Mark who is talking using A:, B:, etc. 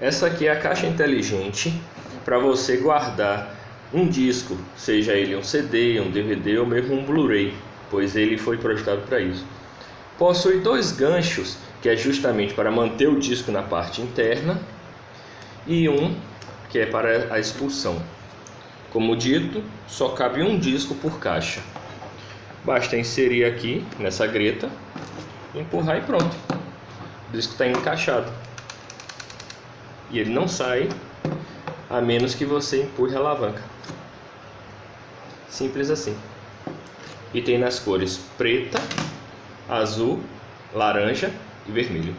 A: Essa aqui é a caixa inteligente para você guardar um disco, seja ele um CD, um DVD ou mesmo um Blu-ray, pois ele foi projetado para isso. Possui dois ganchos, que é justamente para manter o disco na parte interna, e um que é para a expulsão. Como dito, só cabe um disco por caixa. Basta inserir aqui nessa greta, empurrar e pronto. O disco está encaixado e ele não sai a menos que você empurre a alavanca. Simples assim. E tem nas cores preta, azul, laranja e vermelho.